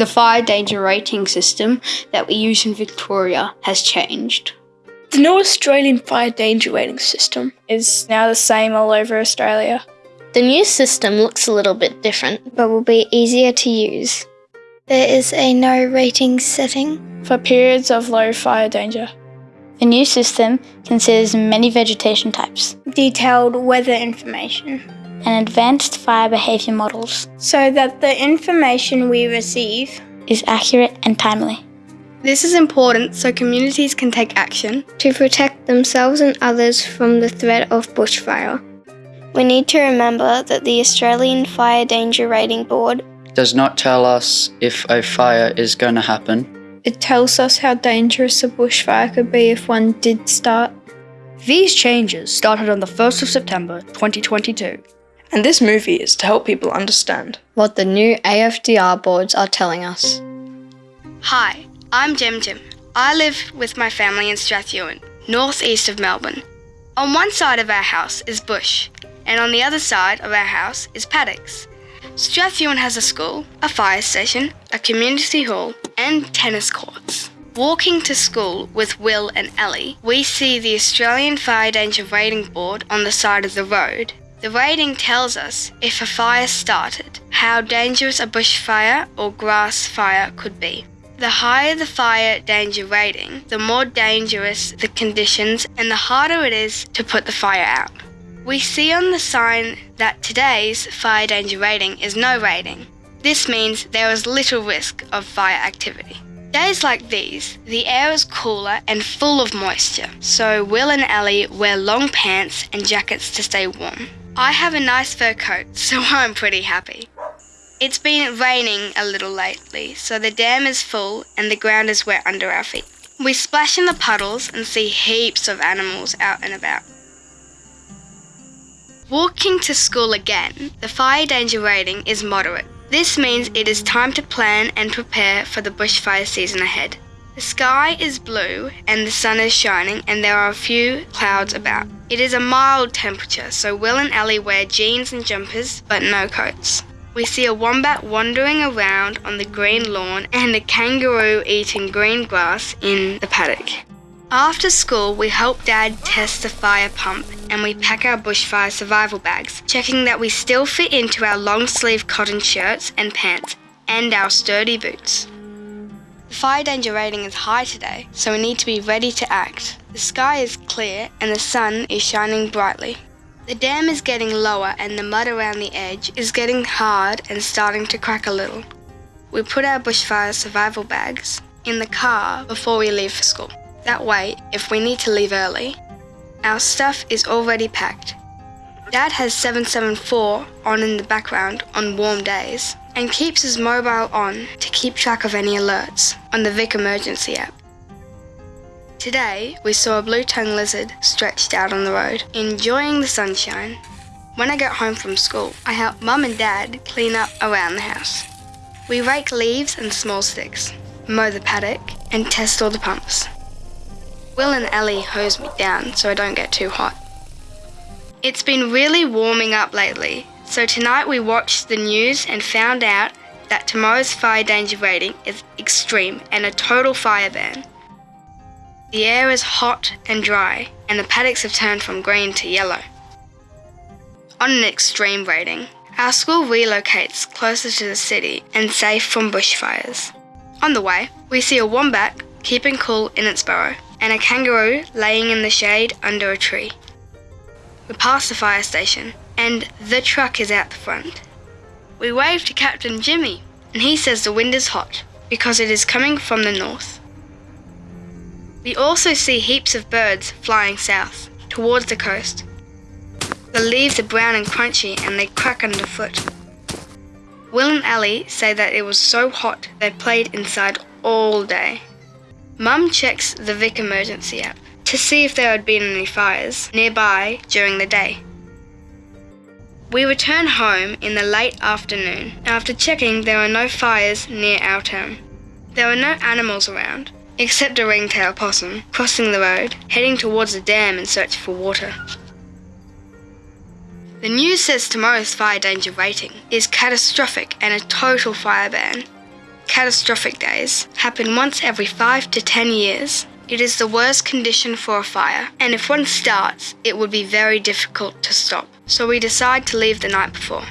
The fire danger rating system that we use in Victoria has changed. The new Australian fire danger rating system is now the same all over Australia. The new system looks a little bit different, but will be easier to use. There is a no rating setting for periods of low fire danger. The new system considers many vegetation types, detailed weather information, and advanced fire behaviour models so that the information we receive is accurate and timely. This is important so communities can take action to protect themselves and others from the threat of bushfire. We need to remember that the Australian Fire Danger Rating Board does not tell us if a fire is going to happen. It tells us how dangerous a bushfire could be if one did start. These changes started on the 1st of September 2022 and this movie is to help people understand what the new AFDR boards are telling us. Hi, I'm Jim Jim. I live with my family in Strathewen, northeast of Melbourne. On one side of our house is bush, and on the other side of our house is paddocks. Strathewen has a school, a fire station, a community hall, and tennis courts. Walking to school with Will and Ellie, we see the Australian Fire Danger Rating Board on the side of the road the rating tells us if a fire started, how dangerous a bushfire or grass fire could be. The higher the fire danger rating, the more dangerous the conditions and the harder it is to put the fire out. We see on the sign that today's fire danger rating is no rating. This means there is little risk of fire activity. Days like these, the air is cooler and full of moisture, so Will and Ellie wear long pants and jackets to stay warm. I have a nice fur coat, so I'm pretty happy. It's been raining a little lately, so the dam is full and the ground is wet under our feet. We splash in the puddles and see heaps of animals out and about. Walking to school again, the fire danger rating is moderate. This means it is time to plan and prepare for the bushfire season ahead. The sky is blue and the sun is shining and there are a few clouds about. It is a mild temperature, so Will and Ellie wear jeans and jumpers but no coats. We see a wombat wandering around on the green lawn and a kangaroo eating green grass in the paddock. After school, we help Dad test the fire pump and we pack our bushfire survival bags, checking that we still fit into our long sleeve cotton shirts and pants and our sturdy boots. The fire danger rating is high today, so we need to be ready to act. The sky is clear and the sun is shining brightly. The dam is getting lower and the mud around the edge is getting hard and starting to crack a little. We put our bushfire survival bags in the car before we leave for school. That way, if we need to leave early, our stuff is already packed. Dad has 774 on in the background on warm days and keeps his mobile on to keep track of any alerts on the Vic Emergency app. Today, we saw a blue-tongued lizard stretched out on the road, enjoying the sunshine. When I get home from school, I help Mum and Dad clean up around the house. We rake leaves and small sticks, mow the paddock, and test all the pumps. Will and Ellie hose me down so I don't get too hot. It's been really warming up lately, so tonight we watched the news and found out that tomorrow's fire danger rating is extreme and a total fire ban. The air is hot and dry, and the paddocks have turned from green to yellow. On an extreme rating, our school relocates closer to the city and safe from bushfires. On the way, we see a wombat keeping cool in its burrow and a kangaroo laying in the shade under a tree. We pass the fire station and the truck is out the front. We wave to Captain Jimmy, and he says the wind is hot because it is coming from the north. We also see heaps of birds flying south towards the coast. The leaves are brown and crunchy and they crack underfoot. Will and Ellie say that it was so hot they played inside all day. Mum checks the Vic emergency app to see if there had been any fires nearby during the day. We return home in the late afternoon. After checking, there are no fires near our town. There are no animals around, except a ringtail possum crossing the road, heading towards the dam in search for water. The news says tomorrow's fire danger rating is catastrophic and a total fire ban. catastrophic days happen once every 5 to 10 years. It is the worst condition for a fire, and if one starts, it would be very difficult to stop. So we decide to leave the night before.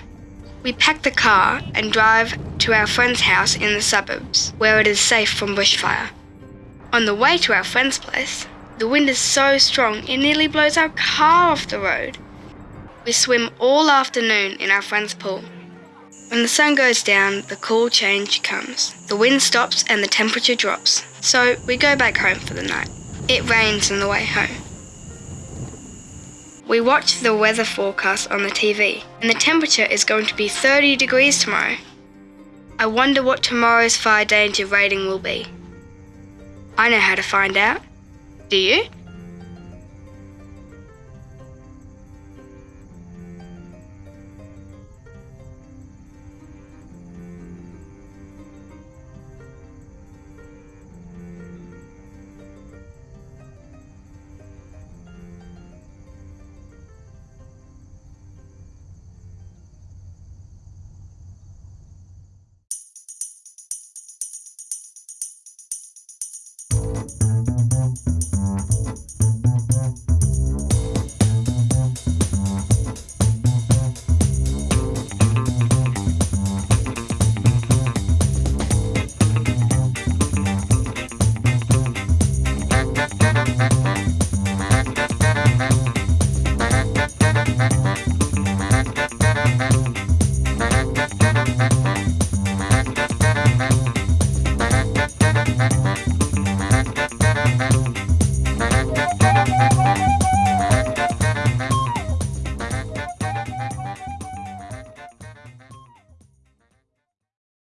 We pack the car and drive to our friend's house in the suburbs, where it is safe from bushfire. On the way to our friend's place, the wind is so strong it nearly blows our car off the road. We swim all afternoon in our friend's pool. When the sun goes down, the cool change comes. The wind stops and the temperature drops. So we go back home for the night. It rains on the way home. We watch the weather forecast on the TV, and the temperature is going to be 30 degrees tomorrow. I wonder what tomorrow's fire danger rating will be. I know how to find out. Do you?